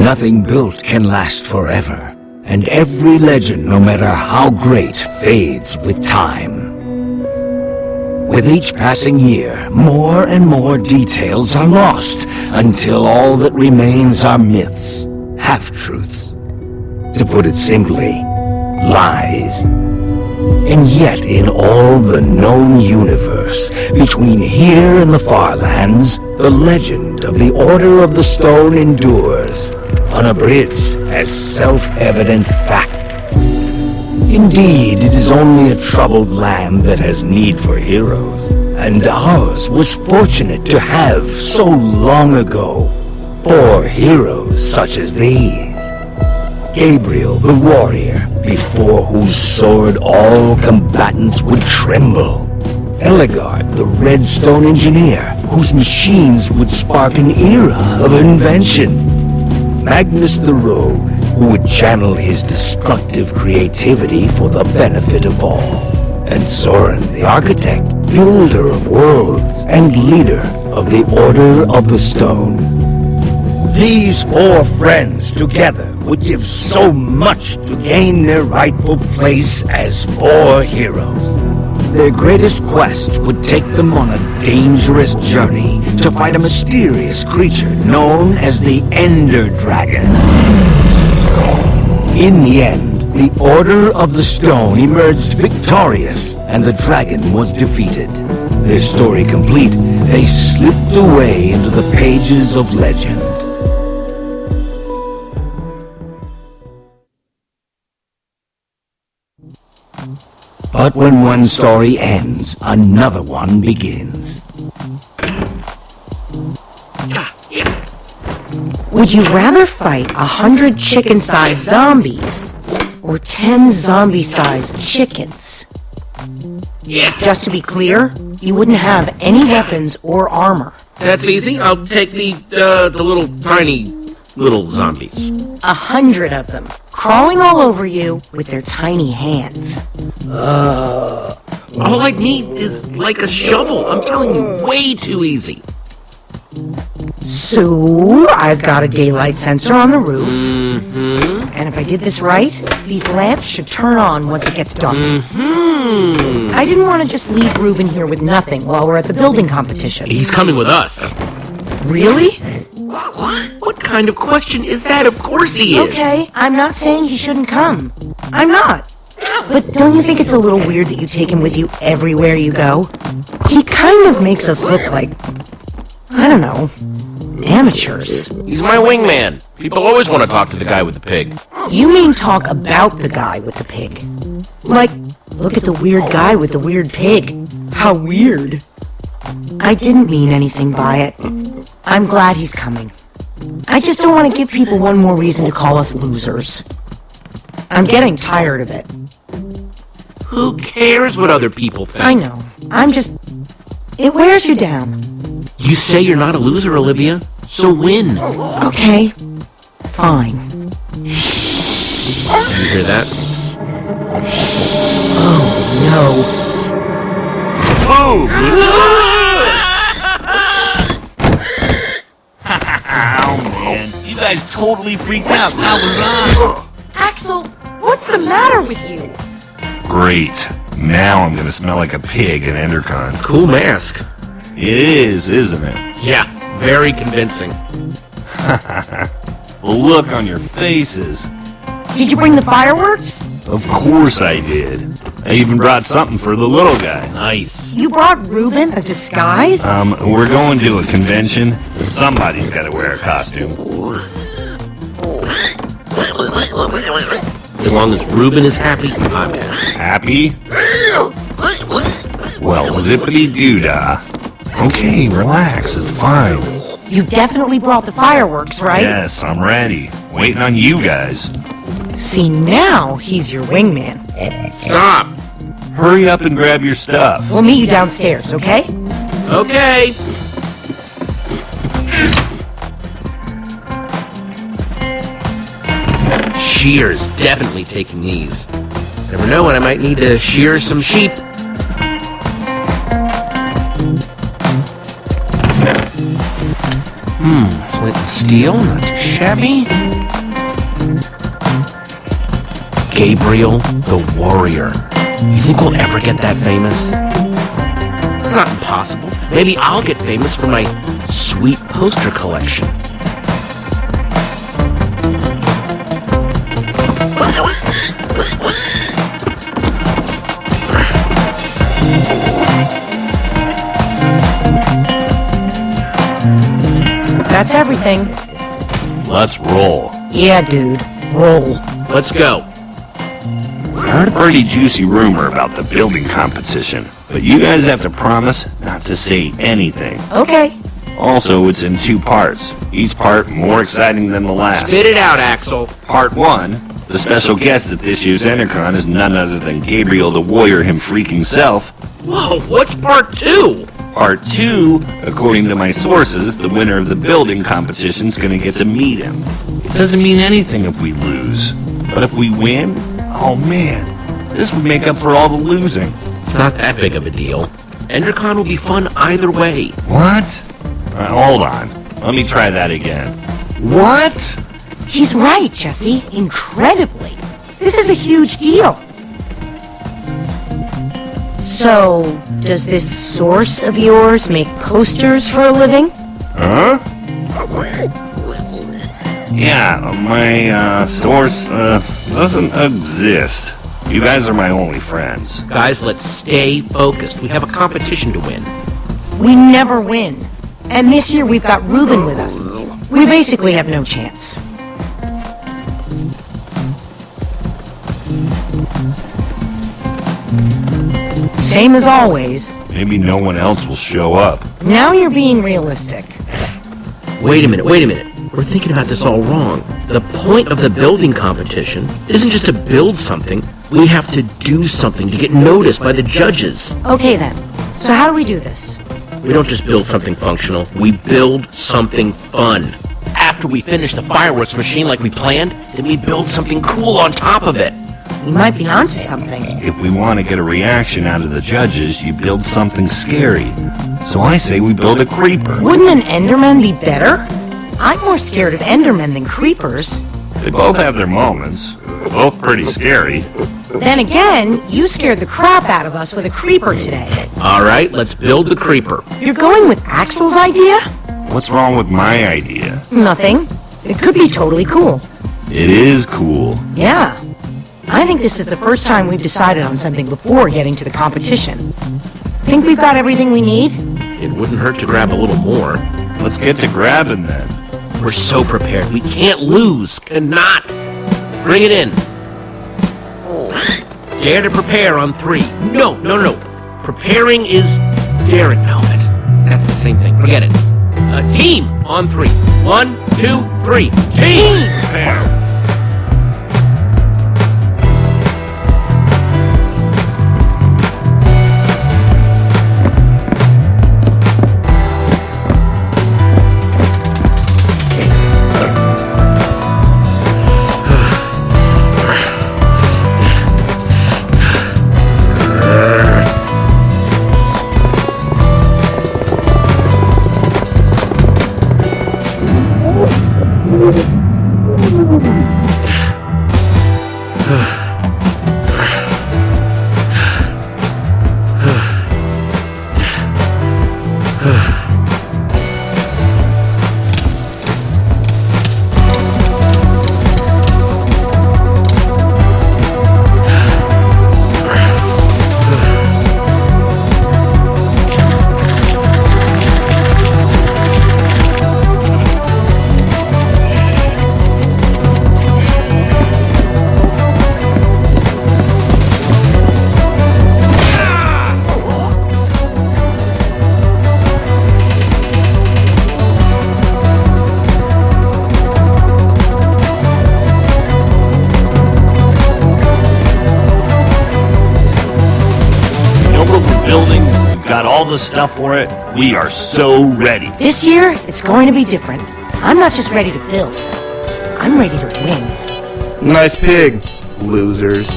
Nothing built can last forever, and every legend, no matter how great, fades with time. With each passing year, more and more details are lost, until all that remains are myths, half-truths. To put it simply, lies. And yet, in all the known universe, between here and the far lands, the legend of the Order of the Stone endures, unabridged as self-evident fact. Indeed, it is only a troubled land that has need for heroes, and ours was fortunate to have, so long ago, four heroes such as these. Gabriel the warrior, before whose sword all combatants would tremble. Ellegaard the redstone engineer, whose machines would spark an era of invention. Magnus the rogue, who would channel his destructive creativity for the benefit of all. And Soren the architect, builder of worlds, and leader of the Order of the Stone. These four friends together would give so much to gain their rightful place as four heroes. Their greatest quest would take them on a dangerous journey to fight a mysterious creature known as the Ender Dragon. In the end, the Order of the Stone emerged victorious, and the dragon was defeated. Their story complete, they slipped away into the pages of legend. But when one story ends, another one begins. Would you rather fight a hundred chicken-sized zombies or ten zombie-sized chickens? Yeah, Just to be clear, you wouldn't have any weapons or armor. that's easy. I'll take the, uh, the little tiny little zombies. A hundred of them, crawling all over you with their tiny hands. Uh, All I need is like a shovel. I'm telling you, way too easy. So, I've got a daylight sensor on the roof. And if I did this right, these lamps should turn on once it gets dark. Hmm. I didn't want to just leave Reuben here with nothing while we're at the building competition. He's coming with us. Really? What kind of question is that? Of course he is. Okay, I'm not saying he shouldn't come. I'm not. But don't you think it's a little weird that you take him with you everywhere you go? He kind of makes us look like, I don't know, amateurs. He's my wingman. People always want to talk to the guy with the pig. You mean talk about the guy with the pig. Like, look at the weird guy with the weird pig. How weird. I didn't mean anything by it. I'm glad he's coming. I just don't want to give people one more reason to call us losers. I'm getting tired of it. Who cares what other people think? I know. I'm just... It wears you down. You say you're not a loser, Olivia. So win. Okay. Fine. Did you hear that? Oh, no. You guys totally freaked out. How was Axel, what's the matter with you? Great. Now I'm gonna smell like a pig in Endercon. Cool mask. It is, isn't it? Yeah, very convincing. The look on your faces. Did you bring the fireworks? Of course I did. I even brought something for the little guy. Nice. You brought Reuben a disguise? Um, we're going to a convention. Somebody's gotta wear a costume. As long as Reuben is happy, I'm happy. Happy? Well, zippity doodah. Okay, relax, it's fine. You definitely brought the fireworks, right? Yes, I'm ready. Waiting on you guys. See, now he's your wingman. Stop. Hurry up and grab your stuff. We'll meet you downstairs, okay? Okay. Shear's definitely taking these. Never know when I might need to shear some sheep. Hmm, flint and steel, not too shabby. Gabriel the Warrior. You think we'll ever get that famous? It's not impossible. Maybe I'll get famous for my sweet poster collection. That's everything. Let's roll. Yeah, dude. Roll. Let's go. I heard a pretty juicy rumor about the building competition, but you guys have to promise not to say anything. Okay. Also, it's in two parts. Each part more exciting than the last. Spit it out, Axel. Part 1, the special guest at this year's Endercon is none other than Gabriel the Warrior him freaking self. Whoa, what's part two? Part 2, according to my sources, the winner of the building competition's gonna get to meet him. It doesn't mean anything if we lose. But if we win, oh man, this would make up for all the losing. It's not that big of a deal. EnderCon will be fun either way. What? Uh, hold on. Let me try that again. What? He's right, Jesse. Incredibly. This is a huge deal. So, does this source of yours make posters for a living? Huh? Yeah, my uh, source uh, doesn't exist. You guys are my only friends. Guys, let's stay focused. We have a competition to win. We never win. And this year we've got Reuben with us. We basically have no chance. Same as always. Maybe no one else will show up. Now you're being realistic. Wait a minute, wait a minute. We're thinking about this all wrong. The point of the building competition isn't just to build something. We have to do something to get noticed by the judges. Okay then. So how do we do this? We don't just build something functional, we build something fun. After we finish the fireworks machine like we planned, then we build something cool on top of it. We might be onto something. If we want to get a reaction out of the judges, you build something scary. So I say we build a creeper. Wouldn't an Enderman be better? I'm more scared of Endermen than creepers. They both have their moments. Both pretty scary. Then again, you scared the crap out of us with a creeper today. Alright, let's build the creeper. You're going with Axel's idea? What's wrong with my idea? Nothing. It could be totally cool. It is cool. Yeah. I think this is the first time we've decided on something before getting to the competition. Think we've got everything we need? It wouldn't hurt to grab a little more. Let's get to grabbing then. We're so prepared. We can't lose. Cannot. Bring it in. Dare to prepare on three. No, no, no. Preparing is daring. No, that's that's the same thing. Forget it. Uh, team on three. One, two, three. Team. Prepare. The stuff for it. We are so ready. This year, it's going to be different. I'm not just ready to build. I'm ready to win. Nice pig, losers.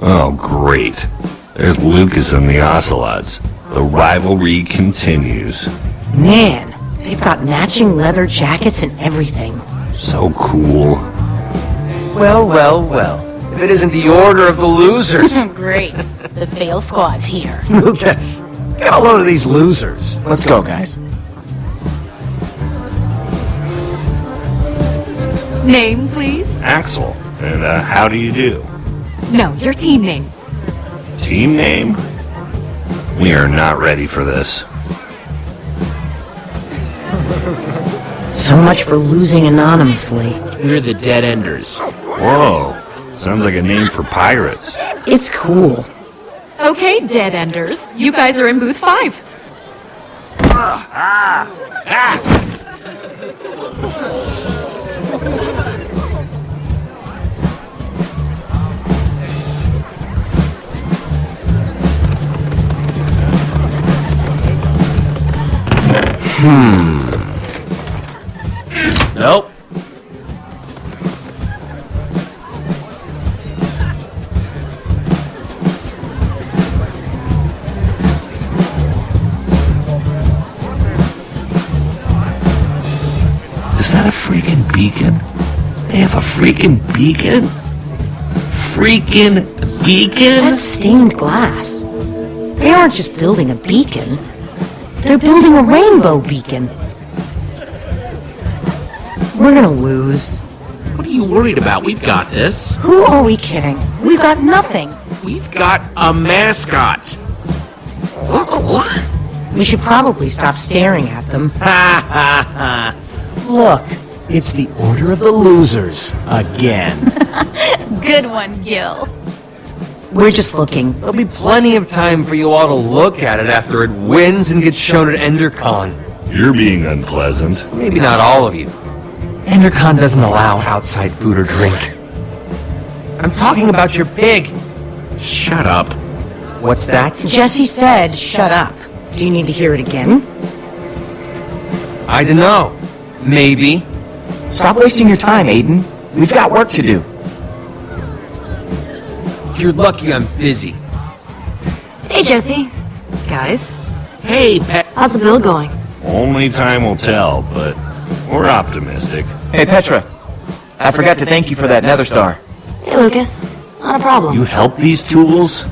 Oh, great. There's Lukas and the Ocelots. The rivalry continues. Man, they've got matching leather jackets and everything. So cool. Well, well, well. If it isn't the order of the losers. Great. The fail squad's here. Lukas, get a load of these losers. Let's go, guys. Name, please? Axel. And uh, how do you do? No, your team name. Team name? We are not ready for this. So much for losing anonymously. We're the Dead Enders. Whoa. Sounds like a name for pirates. It's cool. Okay, Dead Enders. You guys are in booth five. Nope. Freaking beacon? That's stained glass. They aren't just building a beacon. They're building a rainbow beacon. We're gonna lose. What are you worried about? We've got this. Who are we kidding? We've got nothing. We've got a mascot. We should probably stop staring at them. Ha ha ha. Look, it's the order of the losers again. Good one, Gill. We're just looking. There'll be plenty of time for you all to look at it after it wins and gets shown at EnderCon. You're being unpleasant. Maybe not all of you. EnderCon doesn't allow outside food or drink. I'm talking about your pig. Shut up. What's that? Jesse said, shut up. Do you need to hear it again? Hmm? I don't know. Maybe. Stop wasting your time, Aiden. We've got work to do. You're lucky I'm busy. Hey, Jesse. Guys, Hey, Pet. how's the bill going? Only time will tell, but we're optimistic. Hey, Petra. I forgot to thank you for that nether star. Hey, Lukas. Not a problem. You help these tools?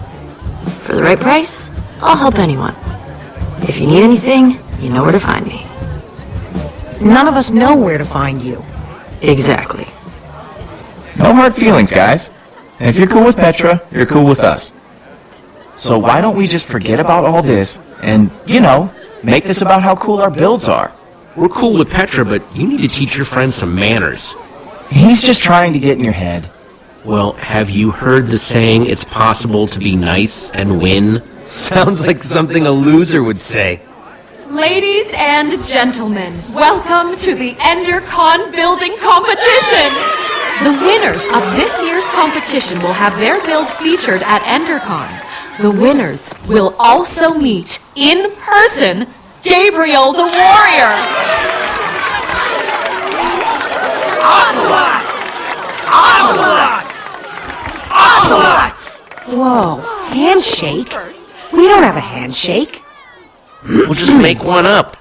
For the right price, I'll help anyone. If you need anything, you know where to find me. None of us know where to find you. Exactly. No hard feelings, guys. And if you're cool with Petra, you're cool with us. So why don't we just forget about all this and, you know, make this about how cool our builds are? We're cool with Petra, but you need to teach your friends some manners. He's just trying to get in your head. Well, have you heard the saying, it's possible to be nice and win? Sounds like something a loser would say. Ladies and gentlemen, welcome to the EnderCon building competition! The winners of this year's competition will have their build featured at EnderCon. The winners will also meet, in person, Gabriel the Warrior! Whoa, handshake? We don't have a handshake. We'll just make one up.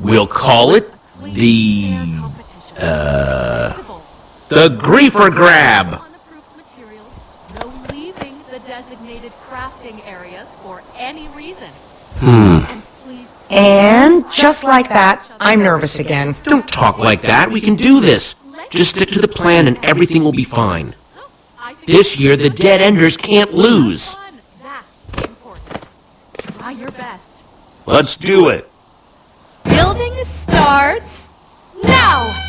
We'll call it the, uh, the Griefer Grab. No leaving the designated crafting areas for any reason. And please And just like that, I'm nervous again. Don't talk like that. We can do this. Just stick to the plan and everything will be fine. This year, the Dead Enders can't lose. fun. That's important. Try your best. Let's do it. Building starts now!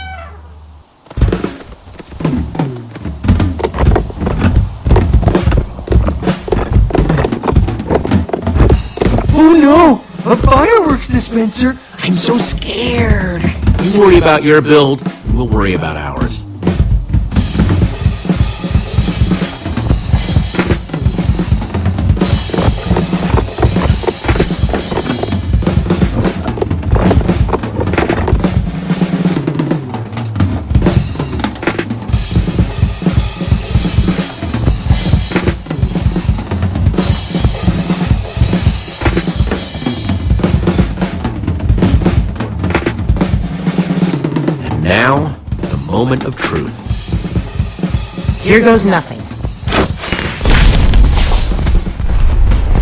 Oh no! A fireworks dispenser! I'm so scared! You worry about your build, we'll worry about ours. Moment of truth. Here goes nothing.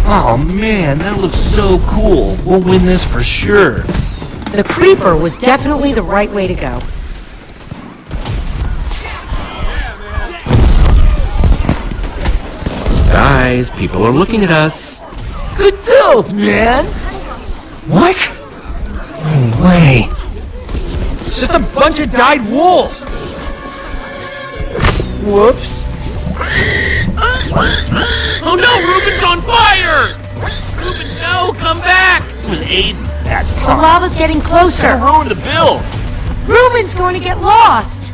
Oh man, that looks so cool. We'll win this for sure. The creeper was definitely the right way to go. Guys, people are looking at us. Good build, man! What? No way. It's just a bunch of dyed wool! Whoops. Oh no, Reuben's on fire! Reuben, no, come back! It was Aiden. That The lava's getting closer. ruined the build. Reuben's going to get lost.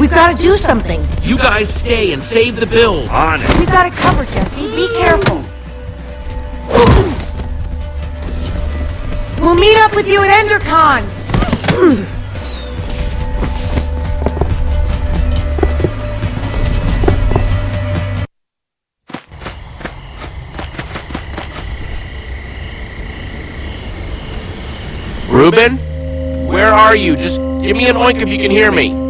We've got to do something. You guys stay and save the build. On it. We've got it covered, Jesse. Be careful. We'll meet up with you at EnderCon. Reuben? Where are you? Just give me an oink if you can hear me.